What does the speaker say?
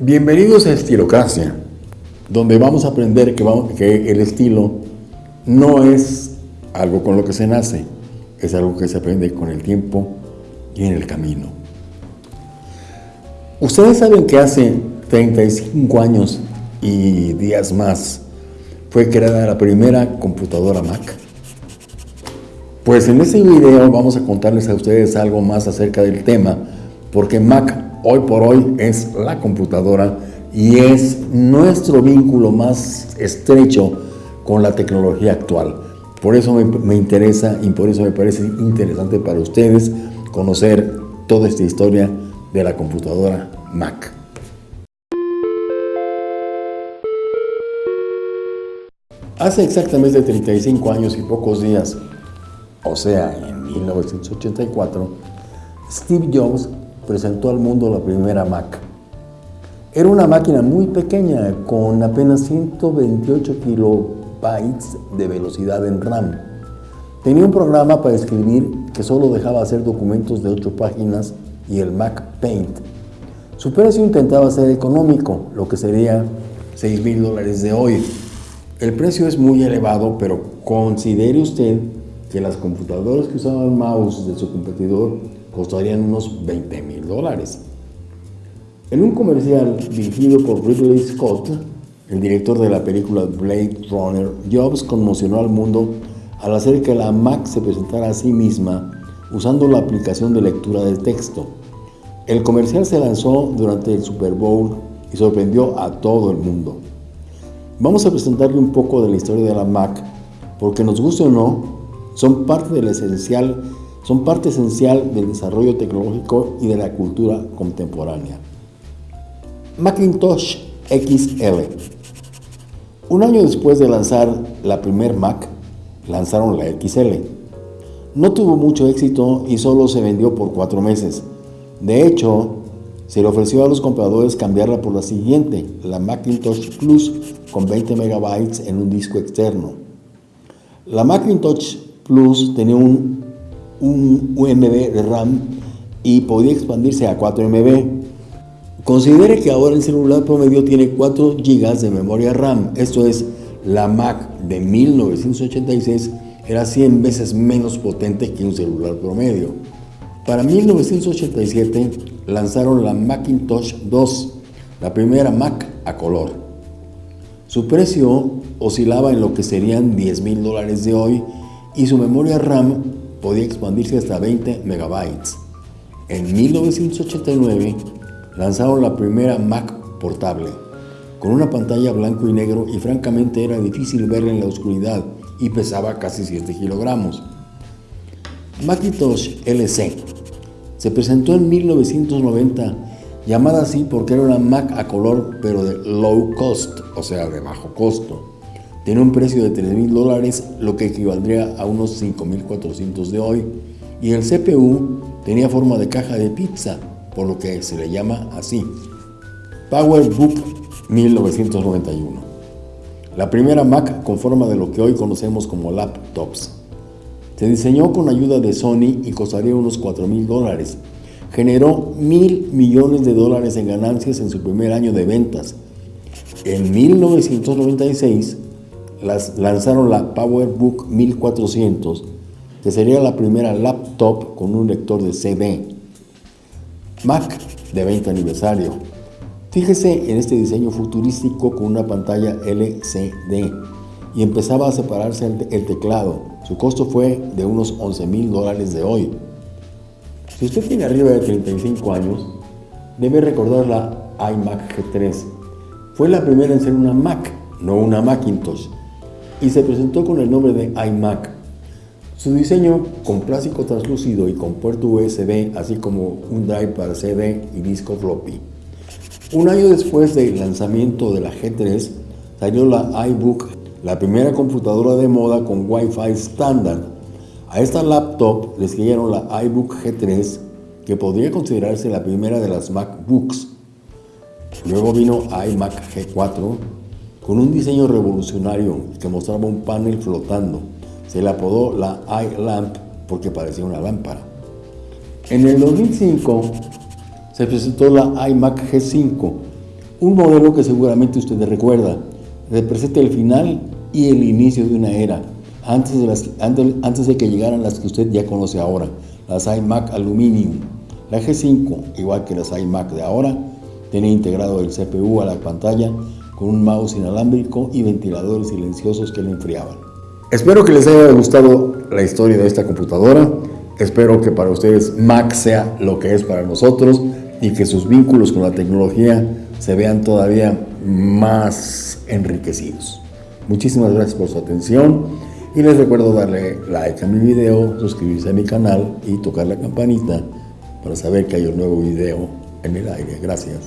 Bienvenidos a Estilocracia, donde vamos a aprender que, que, el estilo no es algo con lo que se nace, es algo que se aprende con el tiempo y en el camino. Ustedes saben que hace 35 años y días más fue creada la primera computadora Mac. Pues en este video vamos a contarles a ustedes algo más acerca del tema, porque Mac hoy por hoy es la computadora y es nuestro vínculo más estrecho con la tecnología actual. Por eso me, interesa y por eso me parece interesante para ustedes conocer toda esta historia de la computadora Mac. Hace exactamente 35 años y pocos días, o sea, en 1984, Steve Jobs presentó al mundo la primera Mac. Era una máquina muy pequeña con apenas 128 kilobytes de velocidad en RAM. Tenía un programa para escribir que solo dejaba hacer documentos de 8 páginas y el Mac Paint. Su precio intentaba ser económico, lo que sería 6 mil dólares de hoy. El precio es muy elevado, pero considere usted que las computadoras que usaban mouse de su competidor costarían unos 20 mil dólares. En un comercial dirigido por Ridley Scott, el director de la película Blade Runner, Jobs conmocionó al mundo al hacer que la Mac se presentara a sí misma usando la aplicación de lectura de texto. El comercial se lanzó durante el Super Bowl y sorprendió a todo el mundo. Vamos a presentarle un poco de la historia de la Mac, porque nos guste o no, son parte del esencial son parte esencial del desarrollo tecnológico y de la cultura contemporánea. Macintosh XL Un año después de lanzar la primer Mac, lanzaron la XL. No tuvo mucho éxito y solo se vendió por cuatro meses. De hecho, se le ofreció a los compradores cambiarla por la siguiente, la Macintosh Plus con 20 MB en un disco externo. La Macintosh Plus tenía un un UMB de RAM y podía expandirse a 4 MB. Considere que ahora el celular promedio tiene 4 GB de memoria RAM, esto es, la Mac de 1986 era 100 veces menos potente que un celular promedio. Para 1987 lanzaron la Macintosh 2, la primera Mac a color. Su precio oscilaba en lo que serían 10 mil dólares de hoy y su memoria RAM podía expandirse hasta 20 megabytes. En 1989 lanzaron la primera Mac portable, con una pantalla blanco y negro y francamente era difícil verla en la oscuridad y pesaba casi 7 kilogramos. Macintosh LC se presentó en 1990, llamada así porque era una Mac a color pero de low cost, o sea de bajo costo. Tiene un precio de 3 mil dólares, lo que equivaldría a unos 5.400 de hoy, y el CPU tenía forma de caja de pizza, por lo que se le llama así. PowerBook 1991. La primera Mac con forma de lo que hoy conocemos como laptops. Se diseñó con ayuda de Sony y costaría unos 4 mil dólares. Generó mil millones de dólares en ganancias en su primer año de ventas. En 1996 lanzaron la PowerBook 1400, que sería la primera laptop con un lector de CD. Mac de 20 aniversario. Fíjese en este diseño futurístico con una pantalla LCD y empezaba a separarse el, teclado. Su costo fue de unos 11 mil dólares de hoy. Si usted tiene arriba de 35 años, debe recordar la iMac G3. Fue la primera en ser una Mac, no una Macintosh y se presentó con el nombre de iMac. Su diseño con plástico translúcido y con puerto USB, así como un drive para CD y disco floppy. Un año después del lanzamiento de la G3, salió la iBook, la primera computadora de moda con Wi-Fi estándar. A esta laptop le siguieron la iBook G3, que podría considerarse la primera de las MacBooks. Luego vino iMac G4, con un diseño revolucionario que mostraba un panel flotando. Se le apodó la iLamp porque parecía una lámpara. En el 2005 se presentó la iMac G5, Un modelo que seguramente usted recuerda, representa el final y el inicio de una era, antes de, antes de que llegaran las que usted ya conoce ahora, las iMac Aluminium. La G5, igual que las iMac de ahora, tenía integrado el CPU a la pantalla con un mouse inalámbrico y ventiladores silenciosos que lo enfriaban. Espero que les haya gustado la historia de esta computadora. Espero que para ustedes Mac sea lo que es para nosotros y que sus vínculos con la tecnología se vean todavía más enriquecidos. Muchísimas gracias por su atención y les recuerdo darle like a mi video, suscribirse a mi canal y tocar la campanita para saber que hay un nuevo video en el aire. Gracias.